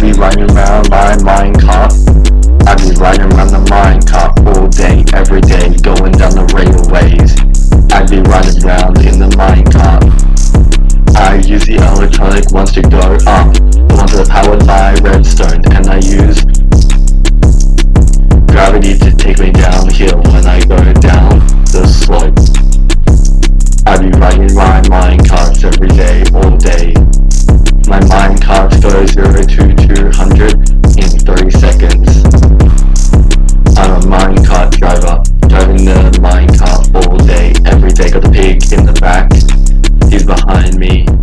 be running around my minecart I be riding around the minecart all day, every day, going down the railways. I be riding around in the minecart I use the electronic ones to go up, the ones with power in me.